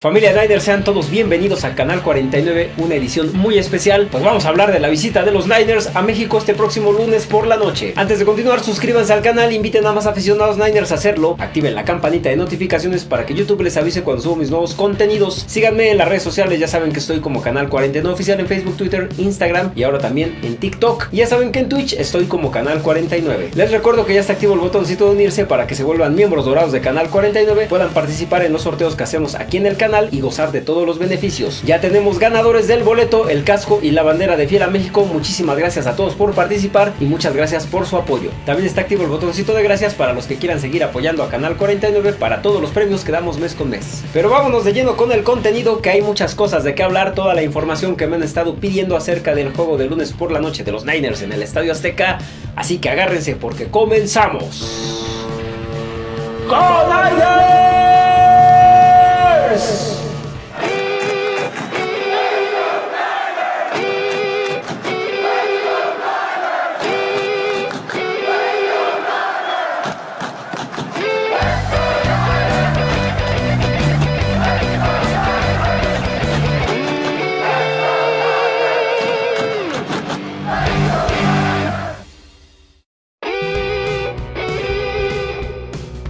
Familia Niners, sean todos bienvenidos a Canal 49, una edición muy especial. Pues vamos a hablar de la visita de los Niners a México este próximo lunes por la noche. Antes de continuar, suscríbanse al canal, inviten a más aficionados Niners a hacerlo, activen la campanita de notificaciones para que YouTube les avise cuando subo mis nuevos contenidos. Síganme en las redes sociales, ya saben que estoy como Canal 49 Oficial en Facebook, Twitter, Instagram y ahora también en TikTok. Y ya saben que en Twitch estoy como Canal 49. Les recuerdo que ya está activo el botoncito de unirse para que se vuelvan miembros dorados de Canal 49, puedan participar en los sorteos que hacemos aquí en el canal y gozar de todos los beneficios. Ya tenemos ganadores del boleto, el casco y la bandera de Fiel a México. Muchísimas gracias a todos por participar y muchas gracias por su apoyo. También está activo el botoncito de gracias para los que quieran seguir apoyando a Canal 49 para todos los premios que damos mes con mes. Pero vámonos de lleno con el contenido que hay muchas cosas de qué hablar, toda la información que me han estado pidiendo acerca del juego de lunes por la noche de los Niners en el Estadio Azteca. Así que agárrense porque comenzamos. ¡Go Niners! Paris.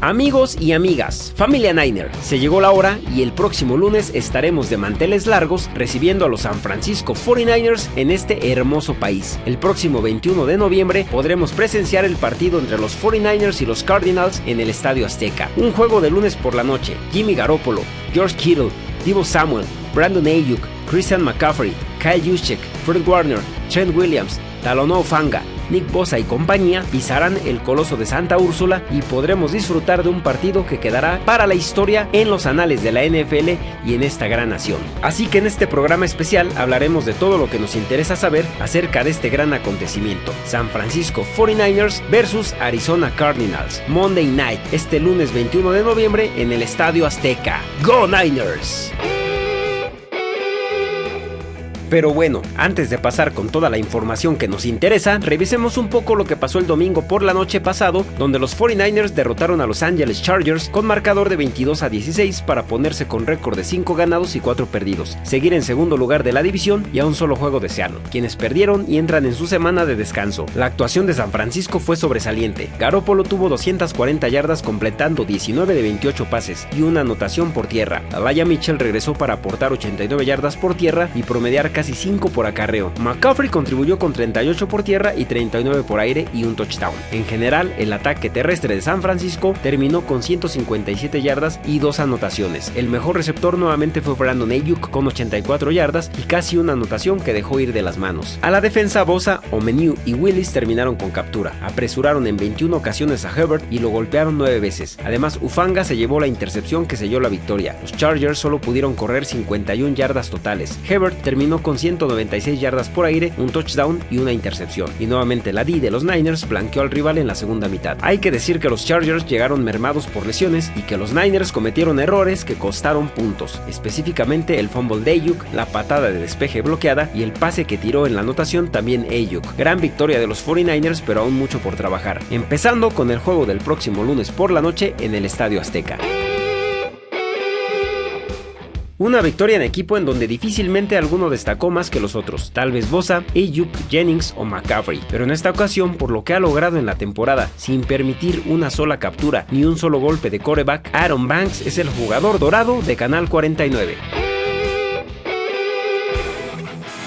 Amigos y amigas, familia Niner, se llegó la hora y el próximo lunes estaremos de manteles largos recibiendo a los San Francisco 49ers en este hermoso país. El próximo 21 de noviembre podremos presenciar el partido entre los 49ers y los Cardinals en el Estadio Azteca. Un juego de lunes por la noche. Jimmy Garoppolo, George Kittle, Divo Samuel, Brandon Ayuk, Christian McCaffrey, Kyle Juszczyk, Fred Warner, Trent Williams, Talono Fanga, Nick Bosa y compañía pisarán el coloso de Santa Úrsula y podremos disfrutar de un partido que quedará para la historia en los anales de la NFL y en esta gran nación. Así que en este programa especial hablaremos de todo lo que nos interesa saber acerca de este gran acontecimiento. San Francisco 49ers versus Arizona Cardinals. Monday Night, este lunes 21 de noviembre en el Estadio Azteca. ¡Go Niners! Pero bueno, antes de pasar con toda la información que nos interesa, revisemos un poco lo que pasó el domingo por la noche pasado, donde los 49ers derrotaron a Los Angeles Chargers con marcador de 22 a 16 para ponerse con récord de 5 ganados y 4 perdidos, seguir en segundo lugar de la división y a un solo juego de Seattle, quienes perdieron y entran en su semana de descanso. La actuación de San Francisco fue sobresaliente. Garoppolo tuvo 240 yardas completando 19 de 28 pases y una anotación por tierra. Alaya Mitchell regresó para aportar 89 yardas por tierra y promediar casi 5 por acarreo. McCaffrey contribuyó con 38 por tierra y 39 por aire y un touchdown. En general, el ataque terrestre de San Francisco terminó con 157 yardas y dos anotaciones. El mejor receptor nuevamente fue Brandon Ayuk con 84 yardas y casi una anotación que dejó ir de las manos. A la defensa Bosa, Omeniu y Willis terminaron con captura. Apresuraron en 21 ocasiones a Herbert y lo golpearon 9 veces. Además, Ufanga se llevó la intercepción que selló la victoria. Los Chargers solo pudieron correr 51 yardas totales. Herbert terminó con con 196 yardas por aire, un touchdown y una intercepción. Y nuevamente la D de los Niners blanqueó al rival en la segunda mitad. Hay que decir que los Chargers llegaron mermados por lesiones y que los Niners cometieron errores que costaron puntos, específicamente el fumble de Ayuk, la patada de despeje bloqueada y el pase que tiró en la anotación también Ayuk. Gran victoria de los 49ers, pero aún mucho por trabajar. Empezando con el juego del próximo lunes por la noche en el Estadio Azteca. Una victoria en equipo en donde difícilmente alguno destacó más que los otros, tal vez Bosa, Ayuk, Jennings o McCaffrey, pero en esta ocasión por lo que ha logrado en la temporada, sin permitir una sola captura ni un solo golpe de coreback, Aaron Banks es el jugador dorado de Canal 49.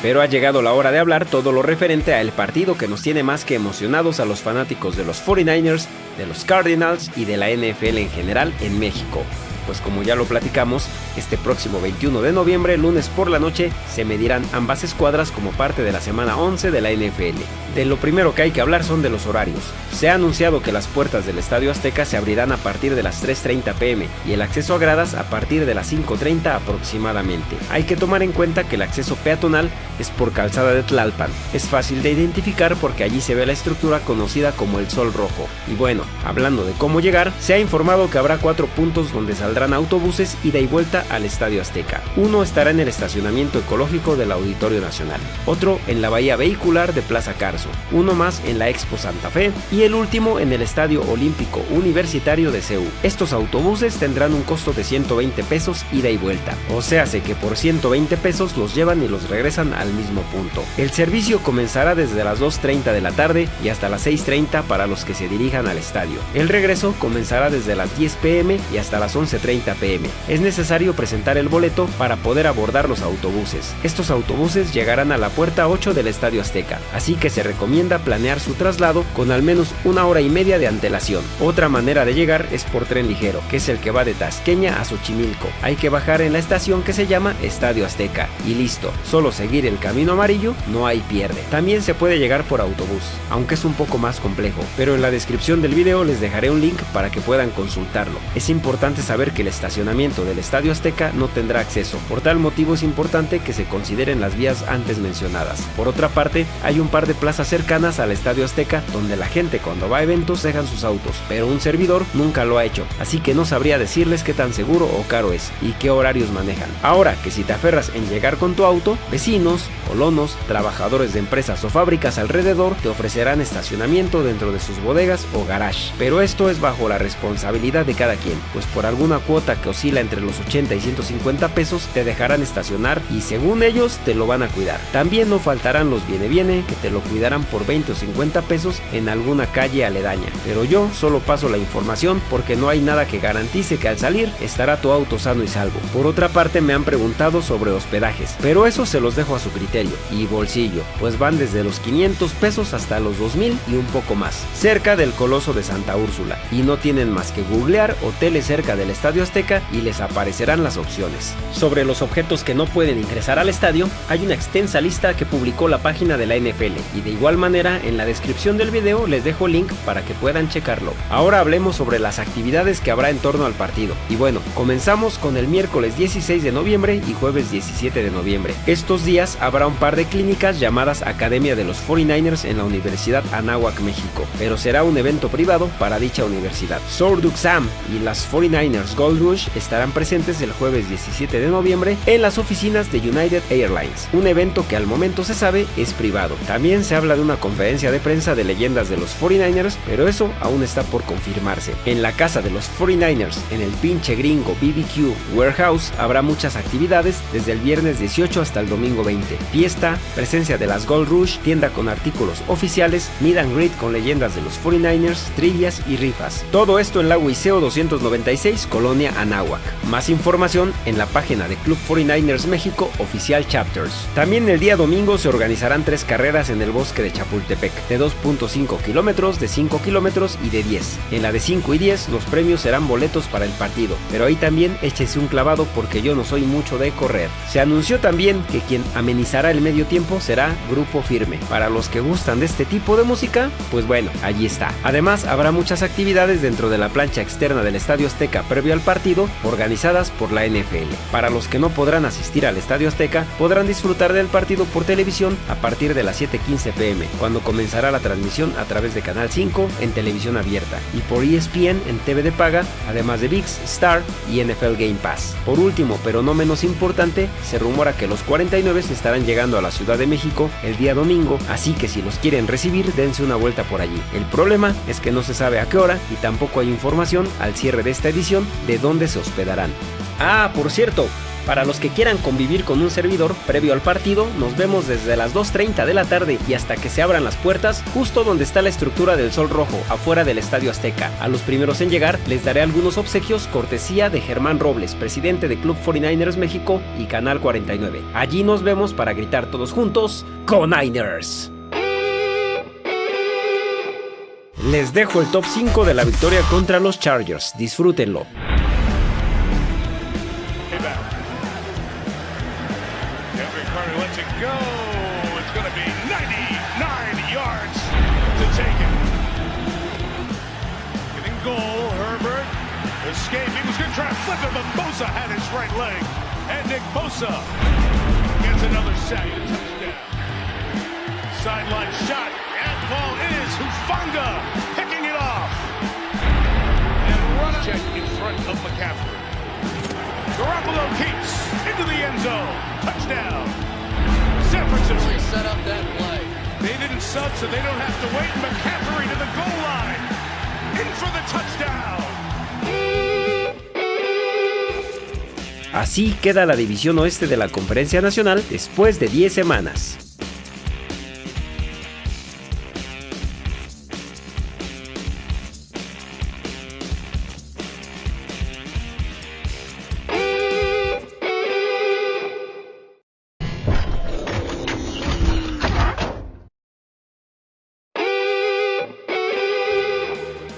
Pero ha llegado la hora de hablar todo lo referente a el partido que nos tiene más que emocionados a los fanáticos de los 49ers, de los Cardinals y de la NFL en general en México pues como ya lo platicamos, este próximo 21 de noviembre, lunes por la noche, se medirán ambas escuadras como parte de la semana 11 de la NFL. De lo primero que hay que hablar son de los horarios. Se ha anunciado que las puertas del Estadio Azteca se abrirán a partir de las 3.30 pm y el acceso a gradas a partir de las 5.30 aproximadamente. Hay que tomar en cuenta que el acceso peatonal es por calzada de Tlalpan. Es fácil de identificar porque allí se ve la estructura conocida como el Sol Rojo. Y bueno, hablando de cómo llegar, se ha informado que habrá cuatro puntos donde saldrá saldrán autobuses ida y vuelta al Estadio Azteca. Uno estará en el estacionamiento ecológico del Auditorio Nacional, otro en la bahía vehicular de Plaza Carso, uno más en la Expo Santa Fe y el último en el Estadio Olímpico Universitario de CEU. Estos autobuses tendrán un costo de 120 pesos ida y vuelta, o sea, que por 120 pesos los llevan y los regresan al mismo punto. El servicio comenzará desde las 2.30 de la tarde y hasta las 6.30 para los que se dirijan al estadio. El regreso comenzará desde las 10 pm y hasta las 11.30 pm. Es necesario presentar el boleto para poder abordar los autobuses. Estos autobuses llegarán a la puerta 8 del Estadio Azteca, así que se recomienda planear su traslado con al menos una hora y media de antelación. Otra manera de llegar es por tren ligero, que es el que va de Tasqueña a Xochimilco. Hay que bajar en la estación que se llama Estadio Azteca y listo, solo seguir el camino amarillo, no hay pierde. También se puede llegar por autobús, aunque es un poco más complejo, pero en la descripción del video les dejaré un link para que puedan consultarlo. Es importante saber que el estacionamiento del Estadio Azteca no tendrá acceso, por tal motivo es importante que se consideren las vías antes mencionadas. Por otra parte, hay un par de plazas cercanas al Estadio Azteca donde la gente cuando va a eventos dejan sus autos, pero un servidor nunca lo ha hecho, así que no sabría decirles qué tan seguro o caro es y qué horarios manejan. Ahora que si te aferras en llegar con tu auto, vecinos, colonos, trabajadores de empresas o fábricas alrededor te ofrecerán estacionamiento dentro de sus bodegas o garage, pero esto es bajo la responsabilidad de cada quien, pues por alguna cuota que oscila entre los 80 y 150 pesos te dejarán estacionar y según ellos te lo van a cuidar. También no faltarán los viene viene que te lo cuidarán por 20 o 50 pesos en alguna calle aledaña, pero yo solo paso la información porque no hay nada que garantice que al salir estará tu auto sano y salvo. Por otra parte me han preguntado sobre hospedajes, pero eso se los dejo a su criterio y bolsillo, pues van desde los 500 pesos hasta los 2000 y un poco más, cerca del Coloso de Santa Úrsula, y no tienen más que googlear hoteles cerca del Estadio Azteca y les aparecerán las opciones. Sobre los objetos que no pueden ingresar al estadio, hay una extensa lista que publicó la página de la NFL y de igual manera en la descripción del video les dejo link para que puedan checarlo. Ahora hablemos sobre las actividades que habrá en torno al partido. Y bueno, comenzamos con el miércoles 16 de noviembre y jueves 17 de noviembre. Estos días habrá un par de clínicas llamadas Academia de los 49ers en la Universidad Anáhuac, México, pero será un evento privado para dicha universidad. Sorduk Sam y las 49ers Gold Rush estarán presentes el jueves 17 de noviembre en las oficinas de United Airlines, un evento que al momento se sabe es privado. También se habla de una conferencia de prensa de leyendas de los 49ers, pero eso aún está por confirmarse. En la casa de los 49ers, en el pinche gringo BBQ Warehouse, habrá muchas actividades desde el viernes 18 hasta el domingo 20. Fiesta, presencia de las Gold Rush, tienda con artículos oficiales, meet and greet con leyendas de los 49ers, trivias y rifas. Todo esto en la Wiseo 296, Colonia Anáhuac. Más información en la página de Club 49ers México Oficial Chapters. También el día domingo se organizarán tres carreras en el bosque de Chapultepec, de 2.5 kilómetros, de 5 kilómetros y de 10. En la de 5 y 10 los premios serán boletos para el partido, pero ahí también échese un clavado porque yo no soy mucho de correr. Se anunció también que quien amenizará el medio tiempo será Grupo Firme. Para los que gustan de este tipo de música, pues bueno, allí está. Además, habrá muchas actividades dentro de la plancha externa del Estadio Azteca previo al partido, organizadas por la NFL. Para los que no podrán asistir al Estadio Azteca, podrán disfrutar del partido por televisión a partir de las 7.15 pm, cuando comenzará la transmisión a través de Canal 5 en televisión abierta y por ESPN en TV de paga, además de VIX, Star y NFL Game Pass. Por último, pero no menos importante, se rumora que los 49 estarán llegando a la Ciudad de México el día domingo, así que si los quieren recibir, dense una vuelta por allí. El problema es que no se sabe a qué hora y tampoco hay información al cierre de esta edición de dónde se hospedarán. Ah, por cierto, para los que quieran convivir con un servidor previo al partido, nos vemos desde las 2.30 de la tarde y hasta que se abran las puertas, justo donde está la estructura del Sol Rojo, afuera del Estadio Azteca. A los primeros en llegar les daré algunos obsequios cortesía de Germán Robles, presidente de Club 49ers México y Canal 49. Allí nos vemos para gritar todos juntos, ¡Coniners! Les dejo el top 5 de la victoria contra los Chargers, disfrútenlo. To try to flip it, but Bosa had his right leg. And Nick Bosa gets another sack and touchdown. Sideline shot. And ball is Hufanga picking it off. And run check in front of McCaffrey. Garoppolo keeps into the end zone. Touchdown. San Francisco. set up that play. They didn't sub, so they don't have to wait. McCaffrey to the goal line. In for the touchdown. Así queda la división oeste de la Conferencia Nacional después de 10 semanas.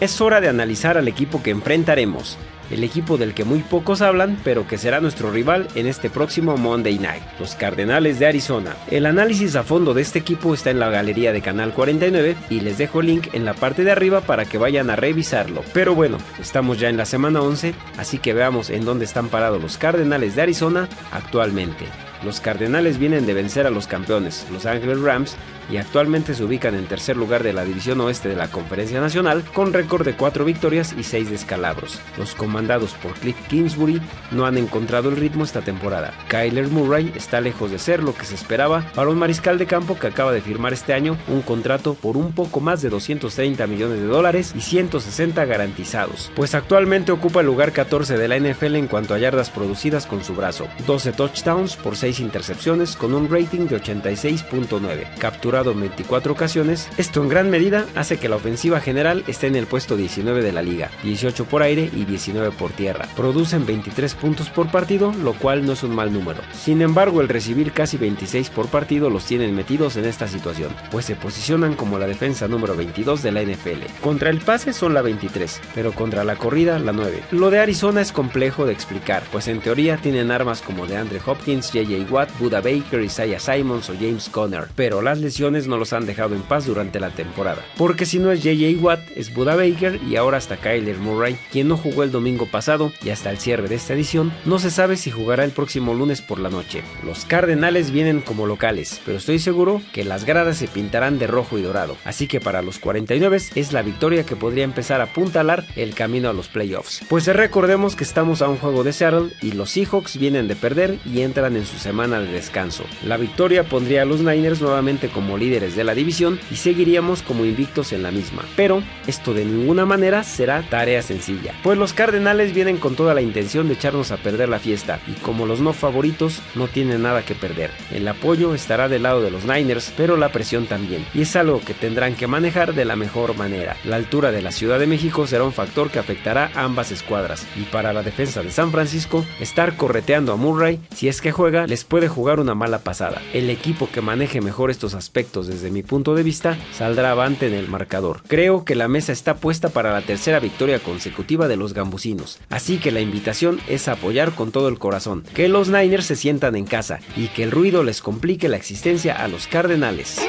Es hora de analizar al equipo que enfrentaremos, el equipo del que muy pocos hablan, pero que será nuestro rival en este próximo Monday Night, los Cardenales de Arizona. El análisis a fondo de este equipo está en la galería de Canal 49 y les dejo el link en la parte de arriba para que vayan a revisarlo. Pero bueno, estamos ya en la semana 11, así que veamos en dónde están parados los Cardenales de Arizona actualmente. Los Cardenales vienen de vencer a los campeones, Los Angeles Rams, y actualmente se ubican en tercer lugar de la división oeste de la Conferencia Nacional con récord de 4 victorias y 6 descalabros. Los comandados por Cliff Kingsbury no han encontrado el ritmo esta temporada. Kyler Murray está lejos de ser lo que se esperaba para un mariscal de campo que acaba de firmar este año un contrato por un poco más de 230 millones de dólares y 160 garantizados, pues actualmente ocupa el lugar 14 de la NFL en cuanto a yardas producidas con su brazo, 12 touchdowns por 6 intercepciones con un rating de 86.9, capturado en 24 ocasiones, esto en gran medida hace que la ofensiva general esté en el puesto 19 de la liga, 18 por aire y 19 por tierra. Producen 23 puntos por partido, lo cual no es un mal número. Sin embargo, el recibir casi 26 por partido los tienen metidos en esta situación, pues se posicionan como la defensa número 22 de la NFL. Contra el pase son la 23, pero contra la corrida la 9. Lo de Arizona es complejo de explicar, pues en teoría tienen armas como de Andre Hopkins, JJ Watt, Buda Baker, Isaiah Simons o James Conner, pero las lesiones no los han dejado en paz durante la temporada. Porque si no es JJ Watt, es Buda Baker y ahora hasta Kyler Murray, quien no jugó el domingo pasado y hasta el cierre de esta edición, no se sabe si jugará el próximo lunes por la noche. Los Cardenales vienen como locales, pero estoy seguro que las gradas se pintarán de rojo y dorado, así que para los 49 es la victoria que podría empezar a apuntalar el camino a los playoffs. Pues recordemos que estamos a un juego de Seattle y los Seahawks vienen de perder y entran en su semana de descanso. La victoria pondría a los Niners nuevamente como líderes de la división y seguiríamos como invictos en la misma. Pero esto de ninguna manera será tarea sencilla, pues los Cardenales vienen con toda la intención de echarnos a perder la fiesta y como los no favoritos no tienen nada que perder. El apoyo estará del lado de los Niners, pero la presión también, y es algo que tendrán que manejar de la mejor manera. La altura de la Ciudad de México será un factor que afectará a ambas escuadras, y para la defensa de San Francisco, estar correteando a Murray, si es que juega, les puede jugar una mala pasada. El equipo que maneje mejor estos aspectos desde mi punto de vista saldrá avante en el marcador. Creo que la mesa está puesta para la tercera victoria consecutiva de los gambusinos, así que la invitación es apoyar con todo el corazón, que los Niners se sientan en casa y que el ruido les complique la existencia a los Cardenales.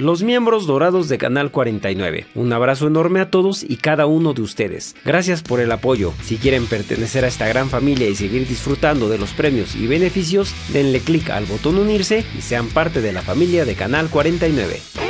Los miembros dorados de Canal 49. Un abrazo enorme a todos y cada uno de ustedes. Gracias por el apoyo. Si quieren pertenecer a esta gran familia y seguir disfrutando de los premios y beneficios, denle clic al botón unirse y sean parte de la familia de Canal 49.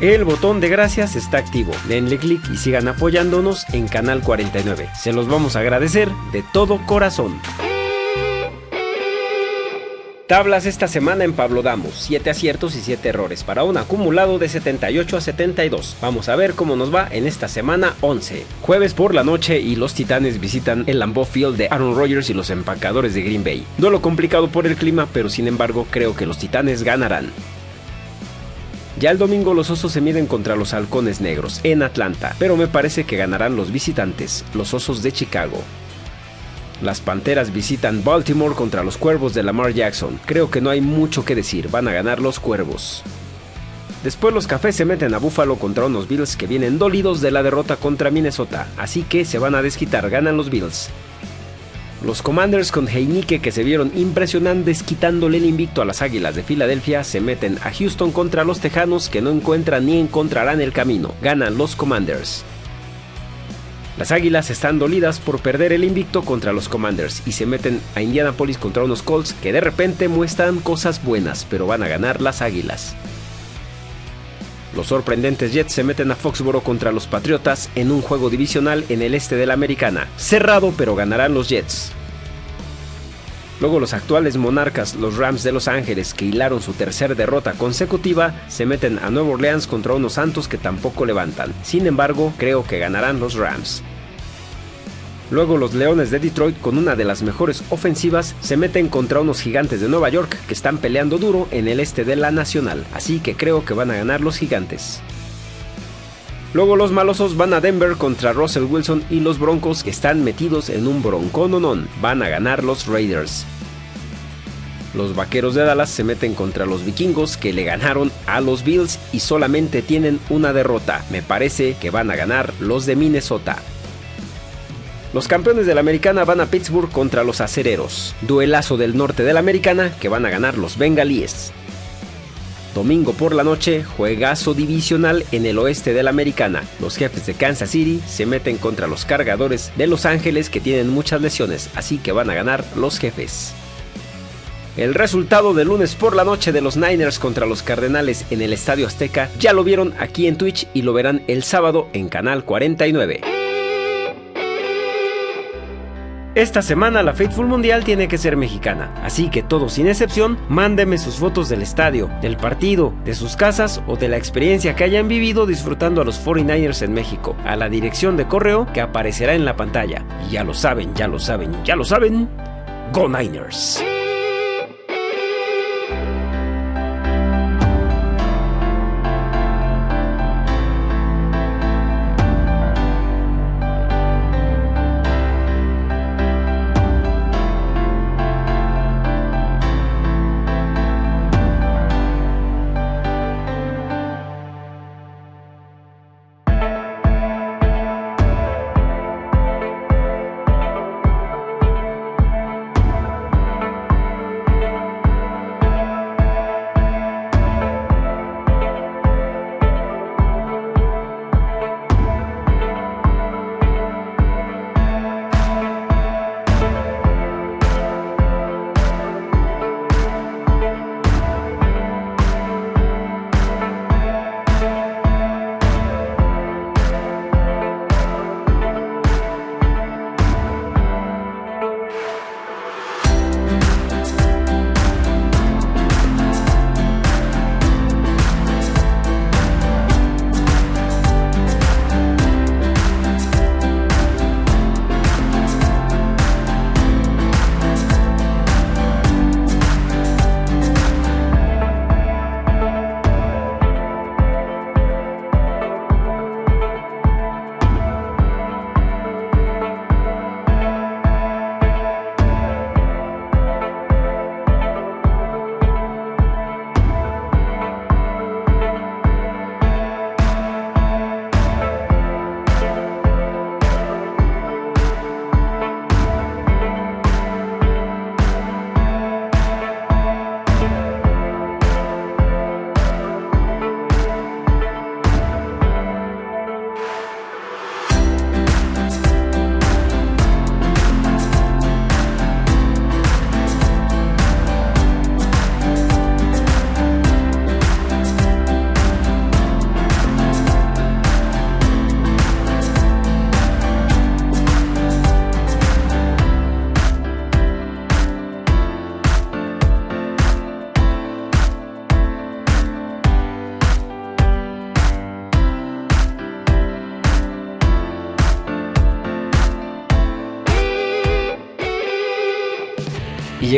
El botón de gracias está activo. Denle clic y sigan apoyándonos en Canal 49. Se los vamos a agradecer de todo corazón. Tablas esta semana en Pablo Damos, 7 aciertos y 7 errores para un acumulado de 78 a 72. Vamos a ver cómo nos va en esta semana 11. Jueves por la noche y los Titanes visitan el Lambeau Field de Aaron Rodgers y los empacadores de Green Bay. Duelo complicado por el clima, pero sin embargo creo que los Titanes ganarán. Ya el domingo los Osos se miden contra los Halcones Negros en Atlanta, pero me parece que ganarán los visitantes, los Osos de Chicago. Las Panteras visitan Baltimore contra los Cuervos de Lamar Jackson. Creo que no hay mucho que decir, van a ganar los Cuervos. Después los Cafés se meten a Buffalo contra unos Bills que vienen dolidos de la derrota contra Minnesota, así que se van a desquitar, ganan los Bills. Los Commanders con Heinike que se vieron impresionantes quitándole el invicto a las Águilas de Filadelfia se meten a Houston contra los Tejanos que no encuentran ni encontrarán el camino. Ganan los Commanders. Las Águilas están dolidas por perder el invicto contra los Commanders y se meten a Indianapolis contra unos Colts que de repente muestran cosas buenas, pero van a ganar las Águilas. Los sorprendentes Jets se meten a Foxboro contra los Patriotas en un juego divisional en el este de la Americana. Cerrado, pero ganarán los Jets. Luego los actuales monarcas, los Rams de Los Ángeles, que hilaron su tercera derrota consecutiva, se meten a Nueva Orleans contra unos Santos que tampoco levantan. Sin embargo, creo que ganarán los Rams. Luego los Leones de Detroit, con una de las mejores ofensivas, se meten contra unos gigantes de Nueva York que están peleando duro en el este de la Nacional, así que creo que van a ganar los gigantes. Luego los malosos van a Denver contra Russell Wilson y los Broncos que están metidos en un broncononón. Van a ganar los Raiders. Los vaqueros de Dallas se meten contra los vikingos que le ganaron a los Bills y solamente tienen una derrota. Me parece que van a ganar los de Minnesota. Los campeones de la americana van a Pittsburgh contra los acereros. Duelazo del norte de la americana que van a ganar los bengalíes. Domingo por la noche, juegazo divisional en el oeste de la americana. Los jefes de Kansas City se meten contra los cargadores de Los Ángeles que tienen muchas lesiones, así que van a ganar los jefes. El resultado del lunes por la noche de los Niners contra los Cardenales en el Estadio Azteca ya lo vieron aquí en Twitch y lo verán el sábado en Canal 49. Esta semana la Faithful Mundial tiene que ser mexicana, así que todos sin excepción, mándeme sus fotos del estadio, del partido, de sus casas o de la experiencia que hayan vivido disfrutando a los 49ers en México, a la dirección de correo que aparecerá en la pantalla. Y ya lo saben, ya lo saben, ya lo saben, Go Niners.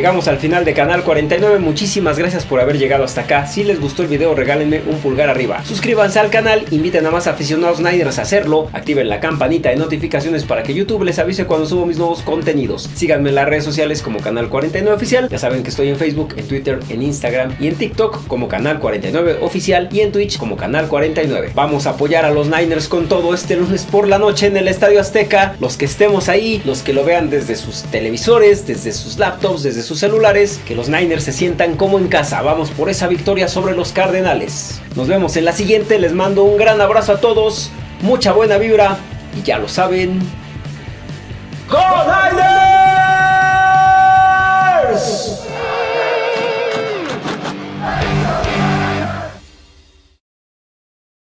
Llegamos al final de Canal 49, muchísimas gracias por haber llegado hasta acá. Si les gustó el video regálenme un pulgar arriba. Suscríbanse al canal, inviten a más aficionados Niners a hacerlo, activen la campanita de notificaciones para que YouTube les avise cuando subo mis nuevos contenidos. Síganme en las redes sociales como Canal 49 Oficial, ya saben que estoy en Facebook, en Twitter, en Instagram y en TikTok como Canal 49 Oficial y en Twitch como Canal 49. Vamos a apoyar a los Niners con todo este lunes por la noche en el Estadio Azteca. Los que estemos ahí, los que lo vean desde sus televisores, desde sus laptops, desde sus celulares, que los Niners se sientan como en casa. Vamos por esa victoria sobre los Cardenales. Nos vemos en la siguiente, les mando un gran abrazo a todos, mucha buena vibra y ya lo saben. ¡Go Niners!